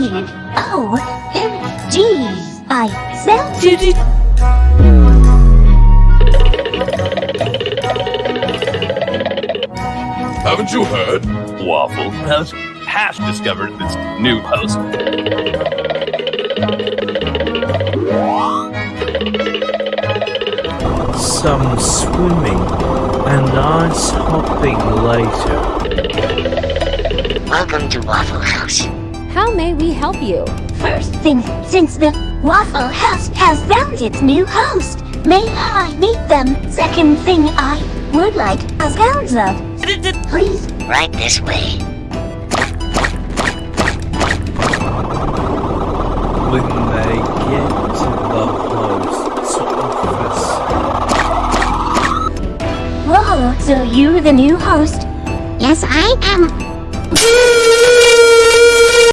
OMG! I found it! Haven't you heard? Waffle House has discovered this new host. Some swimming and ice hopping later. Welcome to Waffle House. How may we help you? First thing, since the Waffle House has found its new host, may I meet them? Second thing, I would like a sounds of. Please, Right this way. When they get to the host's office, whoa, so you're the new host? Yes, I am.